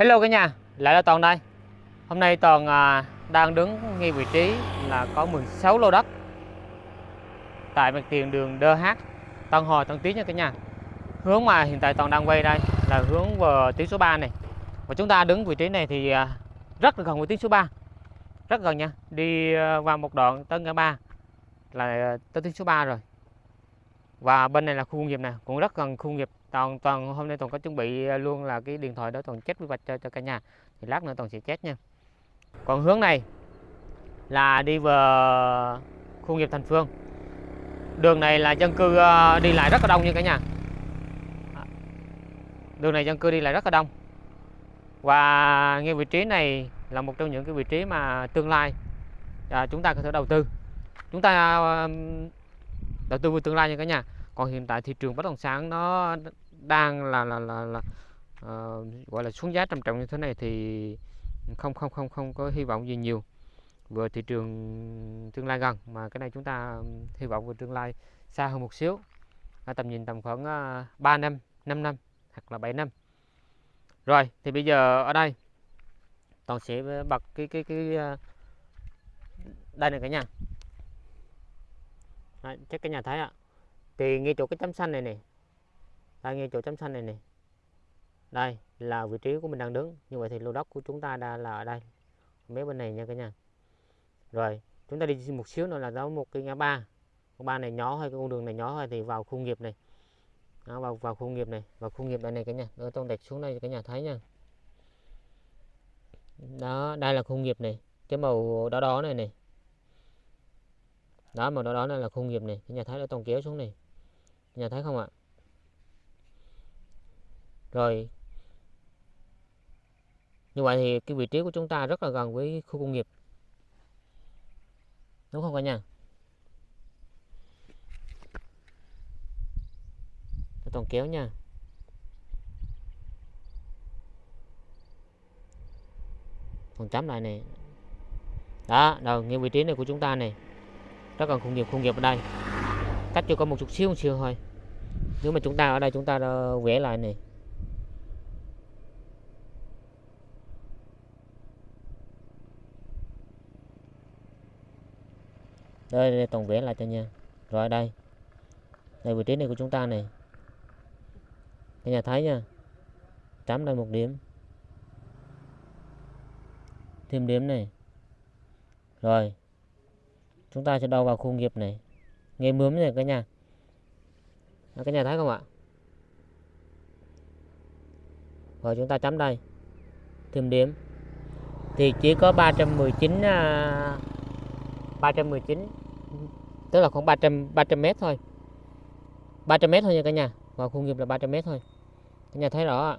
Hello cả nhà, lại là Toàn đây. Hôm nay Toàn à, đang đứng ngay vị trí là có 16 lô đất. Tại mặt tiền đường DH Tân Hồi Tân Tiến nha cả nhà. Hướng mà hiện tại Toàn đang quay đây là hướng vào tuyến số 3 này. Và chúng ta đứng vị trí này thì à, rất là gần với tuyến số 3 Rất gần nha, đi à, vào một đoạn tới ngã ba là tới tuyến số 3 rồi. Và bên này là khu công nghiệp nè cũng rất gần khu công nghiệp toàn toàn hôm nay toàn có chuẩn bị à, luôn là cái điện thoại đó toàn chết quy hoạch cho cho cả nhà. Thì lát nữa toàn sẽ chết nha. Còn hướng này là đi vào khu nghiệp thành phương. Đường này là dân cư à, đi lại rất là đông nha cả nhà. À, đường này dân cư đi lại rất là đông. Và ngay vị trí này là một trong những cái vị trí mà tương lai à, chúng ta có thể đầu tư. Chúng ta đầu tư vào tương lai nha cả nhà còn hiện tại thị trường bất động sản nó đang là là là, là uh, gọi là xuống giá trầm trọng như thế này thì không không không không có hy vọng gì nhiều. Vừa thị trường tương lai gần mà cái này chúng ta hy vọng về tương lai xa hơn một xíu. À, tầm nhìn tầm khoảng ờ, uh, 3 năm 5 năm hoặc là 7 năm. Rồi thì bây giờ ở đây toàn sẽ bật cái cái cái uh, đây này cả nhà. Đấy, chắc cái nhà thấy ạ thì ngay chỗ cái chấm xanh này này đây ngay chỗ chấm xanh này này đây là vị trí của mình đang đứng. Như vậy thì lô đất của chúng ta đã là ở đây. Mấy bên này nha cả nhà. Rồi chúng ta đi một xíu nữa là đó một cái ngã ba. Ngã ba này nhỏ thôi cái con đường này nhỏ thôi thì vào khu nghiệp này. Đó, vào vào khu nghiệp này vào khu nghiệp đây này cả nhà. Ở tông đẹp xuống đây cả nhà thấy nha. Đó đây là khu nghiệp này. Cái màu đỏ đỏ này này. Đó màu đỏ đỏ này là khu nghiệp này. Cái nhà thấy nó tông kéo xuống này nhà thấy không ạ? Rồi. Như vậy thì cái vị trí của chúng ta rất là gần với khu công nghiệp. Đúng không cả nhà? Toàn kéo nha. Còn chấm lại này đó đầu ngay vị trí này của chúng ta này rất gần khu nghiệp khu nghiệp ở đây cách cho con một chút xíu một xíu thôi. Nếu mà chúng ta ở đây chúng ta vẽ lại này. Đây, đây tổng vẽ lại cho nha. Rồi đây. Đây vị trí này của chúng ta này. Cái nhà thấy nha. Chấm đây một điểm. Thêm điểm này. Rồi. Chúng ta sẽ đầu vào khu nghiệp này nghe mướm này cả nhà. À, Đó, cả nhà thấy không ạ? Rồi chúng ta chấm đây. Thêm điểm thì chỉ có 319 à, 319 tức là khoảng 300 300 mét thôi. 300 mét thôi nha cả nhà. Và khu nghiệp là 300 mét thôi. Cả nhà thấy rõ ạ.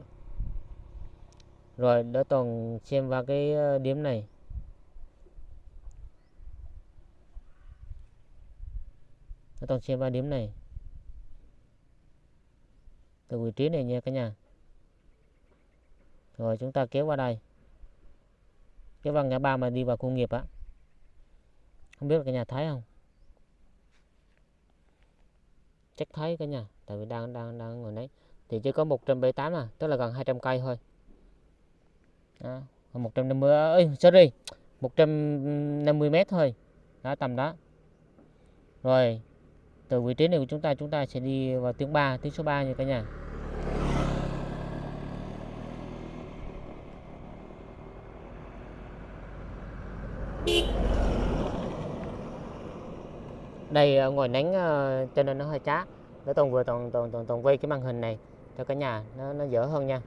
Rồi đỡ toàn xem vào cái ờ, điểm này. Nó toàn xem ba điểm này. Từ vị trí này nha cả nhà. Rồi chúng ta kéo qua đây. Kéo vào ngã ba mà đi vào khu nghiệp á. Không biết là cả nhà thấy không? Chắc thấy cả nhà tại vì đang đang đang ngồi đấy thì chỉ có 178 à tức là gần 200 cây thôi. Đó, 150 ơi sorry 150 mét thôi. Đó tầm đó. Rồi từ vị trí này của chúng ta chúng ta sẽ đi vào tiếng 3 tiếng số 3 nha cả nhà. Đây à, ngồi nắng à, cho nên nó hơi chát. Để toàn vừa toàn toàn toàn toàn quay cái màn hình này cho cả nhà, nó nó dở hơn nha.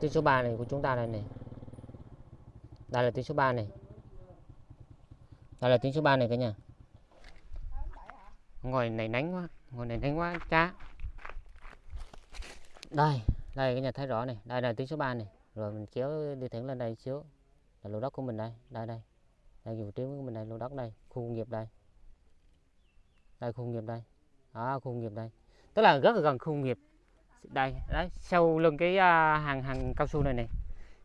Tiếng số 3 này của chúng ta đây này đây là tiếng số 3 này. Đây là tiếng số 3 này cả nhà. Ngồi này nắng quá ngồi này nắng quá cha, đây đây cả nhà thấy rõ này. Đây là tiếng số 3 này. Rồi mình kéo đi thẳng lên đây xíu. Là lô đất của mình đây đây đây. Đây vị trí của mình đây lô đất đây khu công nghiệp đây. Đây khu công nghiệp đây. Đó khu công nghiệp đây. Tức là rất là gần khu công nghiệp. Đây đấy sau lưng cái à, hàng hàng cao su này này.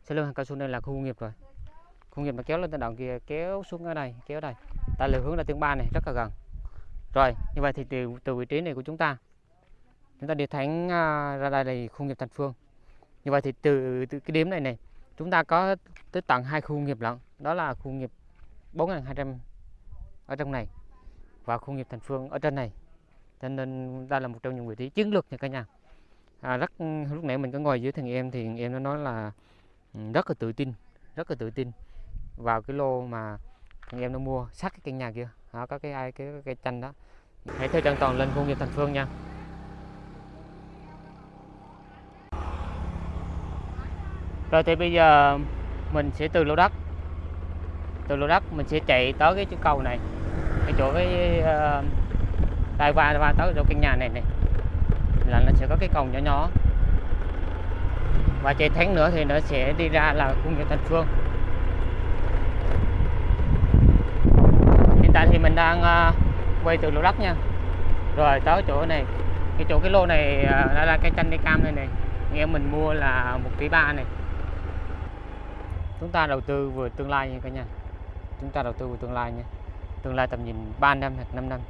Sau lưng hàng cao su này là khu công nghiệp rồi khu nghiệp mà kéo lên tới đoạn kia kéo xuống ở đây kéo đây. Tại là hướng là tiếng ba này rất là gần. Rồi như vậy thì từ từ vị trí này của chúng ta chúng ta đi thẳng à, ra đây là khu nghiệp Thành Phương. Như vậy thì từ, từ cái điểm này này chúng ta có tới tận hai khu nghiệp lận. Đó là khu nghiệp 4.200 ở trong này và khu nghiệp Thành Phương ở trên này. Cho nên đây là một trong những vị trí chiến lược nha cả nhà. À, rất lúc nãy mình có ngồi dưới thằng em thì em nó nói là ừ, rất là tự tin rất là tự tin vào cái lô mà thằng em nó mua sát cái căn nhà kia. Đó, có cái ai cái cây chanh đó. Hãy theo chân toàn lên khu nghiệp Thành Phương nha. Rồi thì bây giờ mình sẽ từ lô đất. Từ lô đất mình sẽ chạy tới cái chỗ cầu này. Cái chỗ cái ờ, uh, đây qua qua tới chỗ căn nhà này này. Là nó sẽ có cái cầu nhỏ nhỏ. Và chạy thắng nữa thì nó sẽ đi ra là khu nghiệp Thành Phương hiện tại thì mình đang uh, quay từ lô đất nha. Rồi tới chỗ này. Cái chỗ cái lô này uh, là cây chanh cây cam này này. Nghe mình mua là một tỷ ba này. Chúng ta đầu tư vừa tương lai nha cả nhà. Chúng ta đầu tư vừa tương lai nha. Tương lai tầm nhìn 3 năm hoặc 5 năm.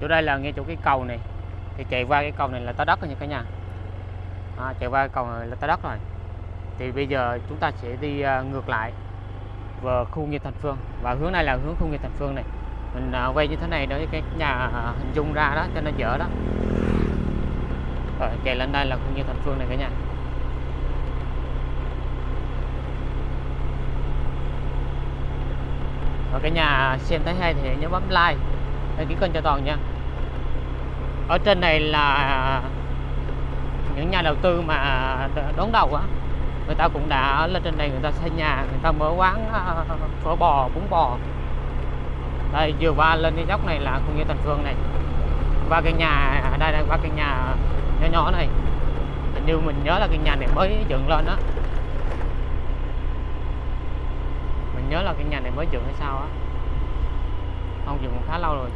Chỗ đây là ngay chỗ cái cầu này. Thì chạy qua cái cầu này là tới đất rồi nha cả nhà à, chạy qua cầu là tới đất rồi. Thì bây giờ chúng ta sẽ đi uh, ngược lại vào khu nghiệp thành phương. Và hướng này là hướng khu nghiệp thành phương này. Mình uh, quay như thế này để cái nhà uh, hình dung ra đó cho nó dở đó. Rồi chạy lên đây là khu nghiệp thành phương này cả nhà. Và cái nhà xem thấy hay thì nhớ bấm like đăng ký kênh cho toàn nha. Ở trên này là những nhà đầu tư mà đón đầu á, người ta cũng đã lên trên này, người ta xây nhà, người ta mở quán ờ, phở bò, bún bò. Đây, vừa qua lên cái dốc này là cũng như thành phương này. Qua cái nhà đây đây qua cái nhà nhỏ nhỏ này. Hình như mình nhớ là cái nhà này mới dựng lên đó mình nhớ là cái nhà này mới dựng hay sao á. Không dựng khá lâu rồi.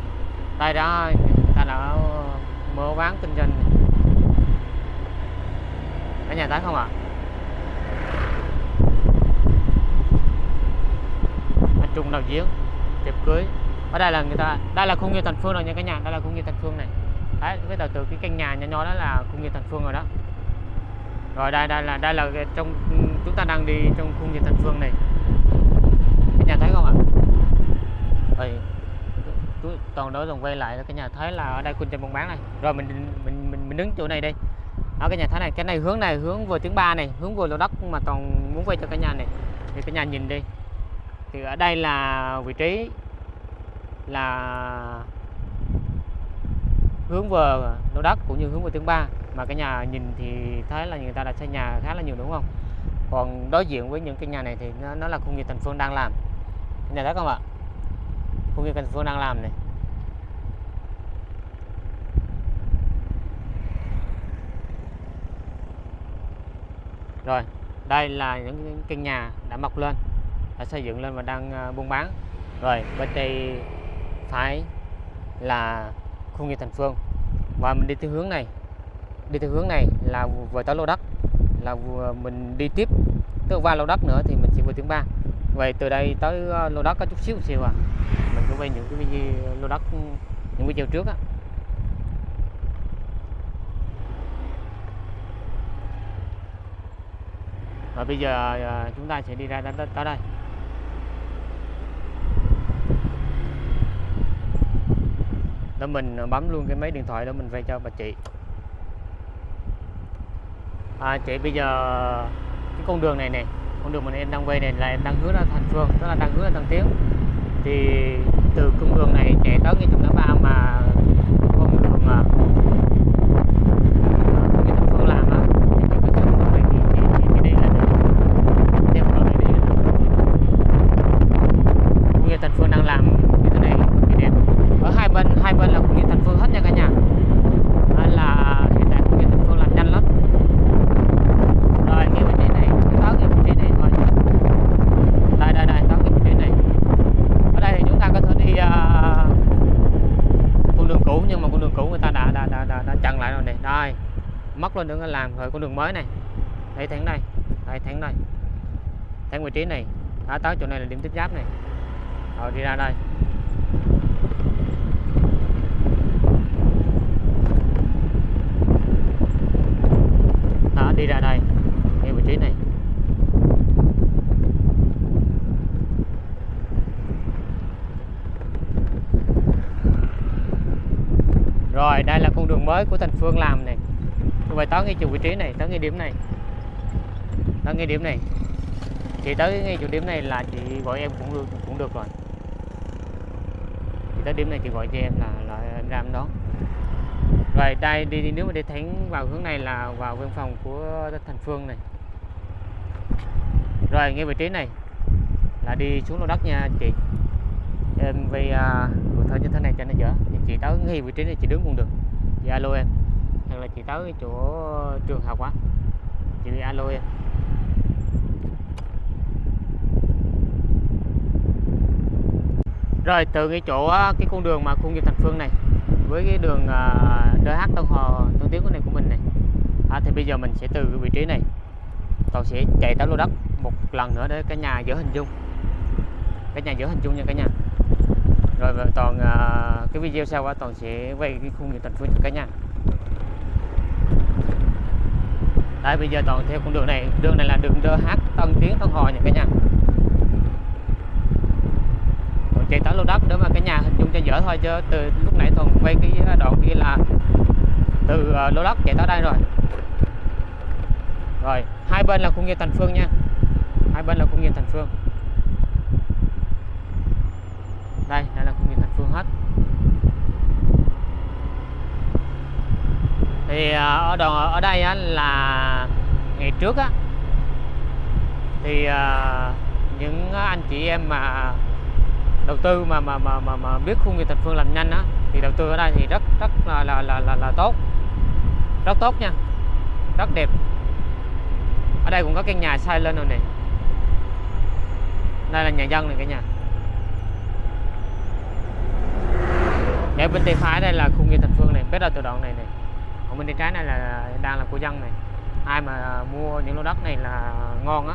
Đây đó ta đã mở quán kinh doanh ở nhà thấy không ạ à? anh Trung đào diễn tiệc cưới. Ở đây là người ta, đây là khu nghiệp thành phương rồi nha cả nhà, đây là khu nghiệp thành phương này. Đấy, cái từ từ cái căn nhà nhỏ nhỏ đó là khu nghiệp thành phương rồi đó. Rồi đây đây là đây là trong, chúng ta đang đi trong khu nghiệp thành phương này. Cái nhà thấy không ạ? À? toàn đối toàn quay lại cái nhà. Thấy là ở đây quân trên buôn bán này. Rồi mình mình mình mình đứng chỗ này đi ở cái nhà thái này cái này hướng này hướng vừa tiếng ba này hướng vừa lô đất mà toàn muốn quay cho cái nhà này. Thì cái nhà nhìn đi. Thì ở đây là vị trí là hướng vừa lô đất cũng như hướng vừa tiếng ba. Mà cái nhà nhìn thì thấy là người ta đã xây nhà khá là nhiều đúng không? Còn đối diện với những cái nhà này thì nó, nó là khu nghiệp thành phương đang làm. Nhà thấy không ạ. Khu nghiệp thành phương đang làm này. Rồi, đây là những căn nhà đã mọc lên, đã xây dựng lên và đang à, buôn bán. Rồi, bên đây phải là khu nghiệp thành phương. Và mình đi theo hướng này, đi theo hướng này là vừa tới lô đất, là vừa mình đi tiếp tới qua lô đất nữa thì mình sẽ vừa tiếng ba. Vậy từ đây tới à, lô đất có chút xíu xíu à. Mình cũng quay những cái video lô đất, những video trước á. Và bây giờ à, chúng ta sẽ đi ra tới, tới đây. Đó mình à, bấm luôn cái máy điện thoại đó mình vay cho bà chị. À, chị bây giờ cái con đường này này con đường mà em đang quay này là em đang hướng ra thành phương tức là đang hướng ra thăng tiến. Thì từ con đường này chạy tới ngay trục ngã ba mà con đường à, làm như thế này thì đẹp ở hai bên hai bên là công nghiệp thành phố hết nha cả nhà. Nên là hiện tại công nghiệp thành phố làm nhanh lắm. Rồi nghe bên này cái táo nghe bên này thôi đây đây đây táo nghe bên này. Ở đây thì chúng ta có thể đi uh, con đường cũ nhưng mà con đường cũ người ta đã đã đã đã, đã chặn lại rồi này. Đây mất lên nữa làm rồi con đường mới này. Đây tháng này đây. Tháng này tháng vị trí này. Đã tới chỗ này là điểm tiếp giáp này rồi, đi ra đây. Đó, đi ra đây. Ngay vị trí này. Rồi, đây là con đường mới của thành phương làm này. Vậy tới ngay chỗ vị trí này, tới ngay điểm này. Tới ngay điểm này. Chị tới ngay chỗ điểm này là chị gọi em cũng được cũng được rồi tới điểm này chị gọi cho em là là em ra em đón. Rồi đây đi, đi nếu mà đi thẳng vào hướng này là vào văn phòng của thành phương này. Rồi ngay vị trí này là đi xuống lô đất nha chị. Em vì à, uh, thơ như thế này cho nó dở. Thì chị tới ngay vị trí này chị đứng cũng được. Chị alo em. Hoặc là chị tới chỗ trường học á. Chị alo em. Rồi từ cái chỗ cái con đường mà khu nghiệp thành phương này với cái đường à, uh, DH Tân Hòa Tân Tiến của này của mình này à, thì bây giờ mình sẽ từ cái vị trí này toàn sẽ chạy tới lô đất một lần nữa để cả nhà dỡ hình dung cả nhà dỡ hình dung nha cả nhà. Rồi toàn uh, cái video sau đó toàn sẽ quay cái khu nghiệp thành phương cho cả nhà. Đây bây giờ toàn theo con đường này đường này là đường DH Tân Tiến Tân Hòa nha cả nhà chạy tới lô đất để mà cả nhà hình dung cho dở thôi chứ từ lúc nãy thuần quay cái đoạn kia là từ ờ, lô đất chạy tới đây rồi. Rồi hai bên là khu nghiệp thành phương nha. Hai bên là khu nghiệp thành phương. Đây đây là khu nghiệp thành phương hết. Thì ờ, ở đoạn ở đây á, là ngày trước á thì uh, những anh chị em mà đầu tư mà mà mà mà, mà biết khu nghiệp thành phương làm nhanh á thì đầu tư ở đây thì rất rất là là là là, là tốt. Rất tốt nha. Rất đẹp. Ở đây cũng có căn nhà xây lên rồi nè. Đây là nhà dân này cả nhà. Để bên tay phải đây là khu nghiệp thành phương này bắt đầu từ đoạn này này còn bên tay trái này là đang là của dân này. Ai mà mua những lô đất này là ngon á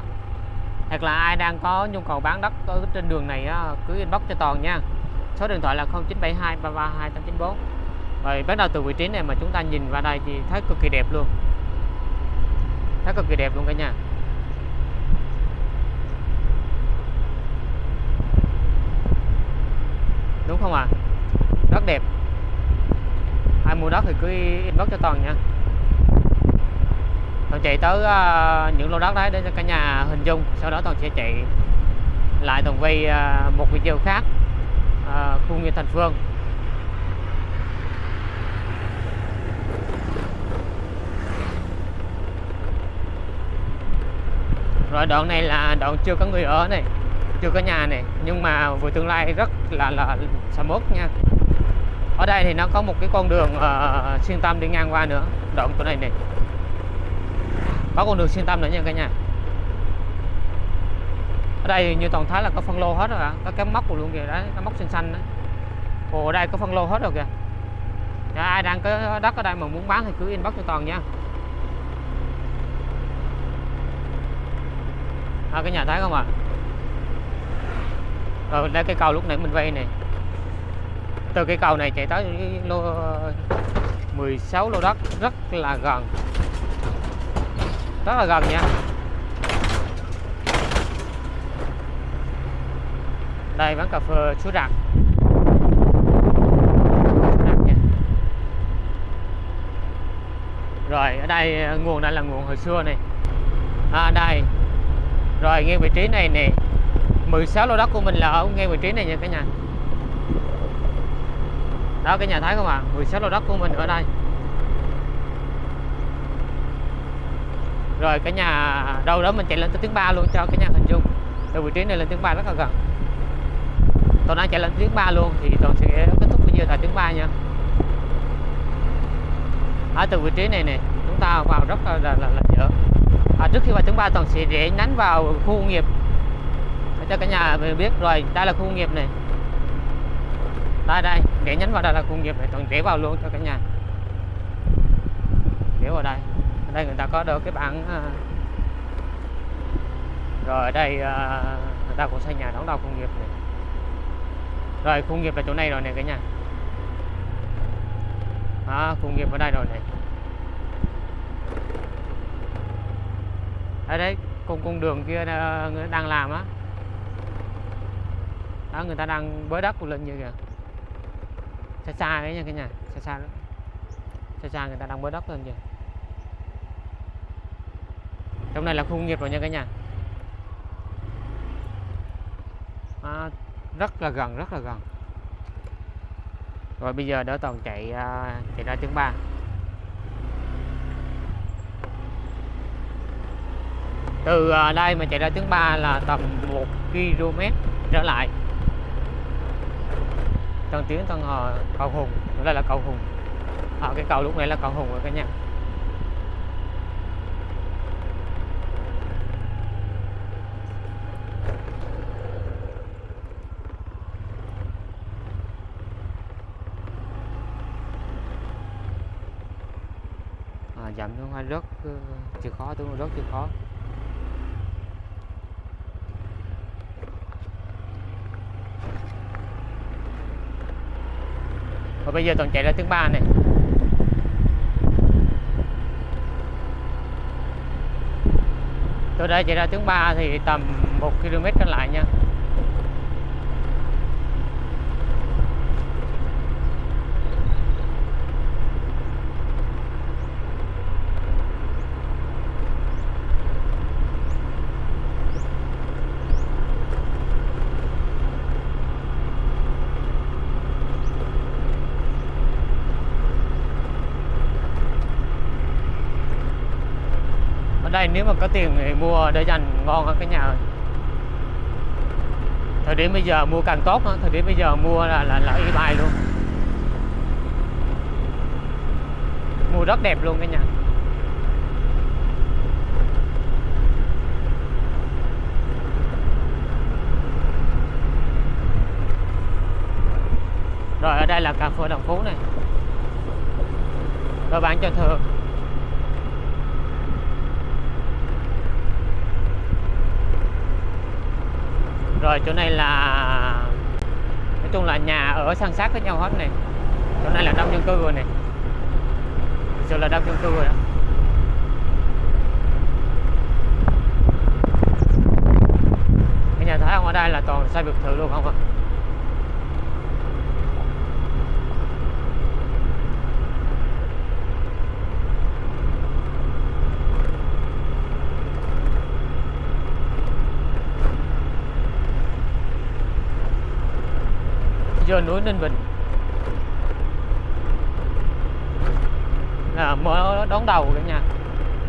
hoặc là ai đang có nhu cầu bán đất ở trên đường này á, cứ inbox cho toàn nha. Số điện thoại là 0972 332 894 rồi bắt đầu từ vị trí này mà chúng ta nhìn vào đây thì thấy cực kỳ đẹp luôn. Thấy cực kỳ đẹp luôn cả nhà. Đúng không ạ? À? rất đẹp. Ai mua đất thì cứ inbox cho toàn nha toàn chạy tới uh, những lô đất đấy để cho cả nhà hình dung sau đó toàn sẽ chạy lại toàn quay uh, một video khác uh, khu nghiệp thành phương. Rồi đoạn này là đoạn chưa có người ở này chưa có nhà này nhưng mà vừa tương lai rất là là sầm uất nha. Ở đây thì nó có một cái con đường uh, xuyên tâm đi ngang qua nữa đoạn chỗ này này có con đường xuyên tâm nữa nha cả nhà. Ở đây như toàn thái là có phân lô hết rồi ạ. Có cái móc luôn kìa đấy cái móc xanh xanh đấy. Ồ ở đây có phân lô hết rồi kìa. Dạ, ai đang có đất ở đây mà muốn bán thì cứ inbox cho toàn nha. À, cái nhà thấy không ạ? À? rồi đây cái cầu lúc nãy mình vay này. Từ cái cầu này chạy tới lô ờ, 16 lô đất rất là gần rất là gần nha. Đây bán cà phê suối rạc rồi, ở đây ờ, nguồn đây là nguồn hồi xưa này. À đây. Rồi, ngay vị trí này nè. 16 lô đất của mình là ở ngay vị trí này nha cả nhà. Đó cái nhà thấy không ạ? à? 16 lô đất của mình ở đây. Rồi cả nhà đâu đó mình chạy lên tới tiếng ba luôn cho cả nhà hình dung. Từ vị trí này lên tiếng ba rất là gần. Tôi đang chạy lên tiếng ba luôn thì tôi sẽ kết thúc video tại tiếng ba nha. Ở từ vị trí này nè chúng ta vào rất là là, là, là dở. À, trước khi vào tiếng ba toàn sẽ rẽ nhánh vào khu công nghiệp. Để cho cả nhà mình biết rồi đây là khu công nghiệp này. Đây đây rẽ nhánh vào đây là khu công nghiệp này toàn rẽ vào luôn cho cả nhà. Rẽ vào đây ở đây người ta có được cái bảng à, rồi ở đây à, người ta cũng xây nhà đóng đầu công nghiệp này. Rồi công nghiệp là chỗ này rồi này cả nhà. Đó, công nghiệp ở đây rồi này ở đấy cùng con đường kia à, người đang làm á. Đó người ta đang bới đất lên như kìa. Xa xa đấy nha cả nhà xa xa đó xa xa người ta đang bới đất lên kìa trong này là khu công nghiệp rồi nha cả nhà. À, rất là gần rất là gần. Rồi bây giờ đỡ toàn chạy à, chạy ra tiếng ba. Từ à, đây mà chạy ra tiếng ba là tầm 1 km trở lại. Tân Tiến Tân Hò cầu Hùng đây là cầu Hùng. À, cái cầu lúc này là cầu Hùng rồi cả nhà. Chậm dặm xuống hoa rất chưa ờ, chịu khó? Tôi rất chịu khó. Và bây giờ toàn chạy ra tiếng ba này. Từ đây chạy ra tiếng ba thì tầm 1 km trở lại nha. Ở đây nếu mà có tiền thì mua để dành ngon hơn cái nhà ơi thời điểm bây giờ mua càng tốt đó. thời điểm bây giờ mua là là là y bài luôn. Mua rất đẹp luôn cái nhà. Rồi, ở đây là cà phê đồng phú này. Rồi bán cho thường rồi, chỗ này là, nói chung là nhà ở san sát với nhau hết này. Chỗ này là đông dân cư rồi này. Thực sự là đông dân cư rồi đó. Cái nhà thấy không ở đây là toàn xây biệt thự luôn không ạ? Trên núi Ninh Bình. Là mở đón đầu cả nhà.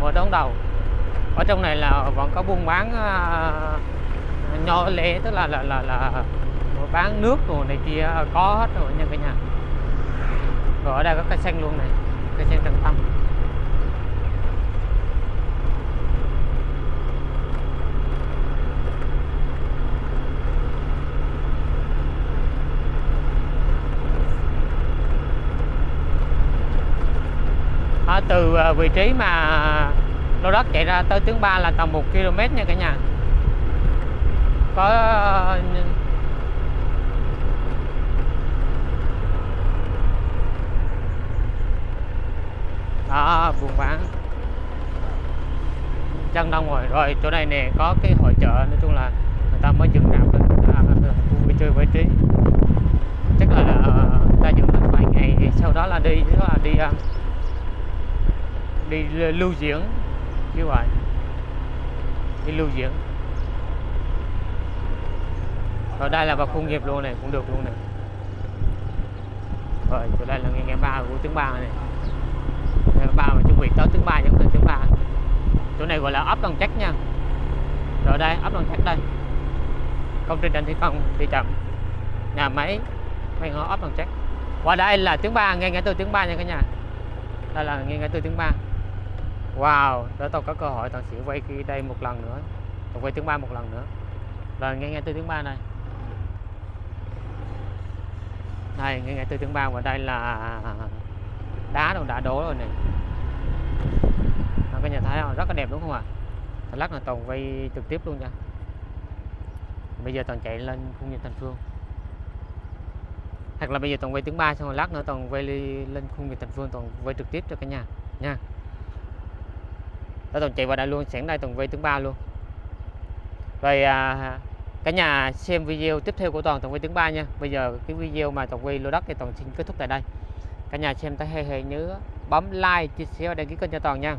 Mở đón đầu. Ở trong này là vẫn có buôn bán uh, nho lẻ tức là là là là bán nước rồi này kia có hết rồi nha cả nhà. Rồi ở đây có cây xanh luôn này cây xanh trần tâm. Từ à, vị trí mà lô đất chạy ra tới tuyến 3 là tầm 1 km nha cả nhà. Có ờ, đó buôn bán. Chân đông rồi rồi chỗ này nè có cái hội chợ nói chung là người ta mới dừng rạp lên à, à, vui chơi giải trí chắc là người ta dừng lên vài ngày sau đó là đi đó là đi uh, đi lưu diễn. Như vậy đi lưu diễn. Rồi đây là vào khu nghiệp luôn này, cũng được luôn này. Rồi, chỗ đây là nghe nghe ba của tiếng ba này. Nghe ba mà chuẩn bị tới tiếng ba giống tiếng ba. Chỗ này gọi là ấp đồng chắc nha. Rồi đây, ấp đồng chắc đây. Công trình đang thi công, đi chậm. Nhà máy máy ngõ ấp đồng chắc qua đây là tiếng ba, nghe nghe từ tiếng ba nha cả nhà. Đây là nghe nghe từ tiếng ba. Wow, để tôi có cơ hội toàn sẽ quay đây một lần nữa. Tôi quay tiếng ba một lần nữa. Rồi nghe nghe từ tiếng ba này. Đây, nghe nghe từ tiếng ba và đây là đá đâu đã đổ rồi này Các nhà thấy không? Rất là đẹp đúng không ạ? À? Lát là toàn quay trực tiếp luôn nha. Bây giờ toàn chạy lên khung nghiệp thành phương. Hoặc là bây giờ toàn quay tiếng ba xong rồi lát nữa toàn quay lên khung nghiệp thành phương toàn quay trực tiếp cho cả nhà. Nha đó toàn chạy vào đây luôn sẵn đây toàn quay thứ ba luôn. Rồi à, cả nhà xem video tiếp theo của toàn toàn quay thứ ba nha. Bây giờ cái video mà toàn quay lô đất thì toàn xin kết thúc tại đây. Cả nhà xem thấy hay hay nhớ bấm like chia sẻ và đăng ký kênh cho toàn nha.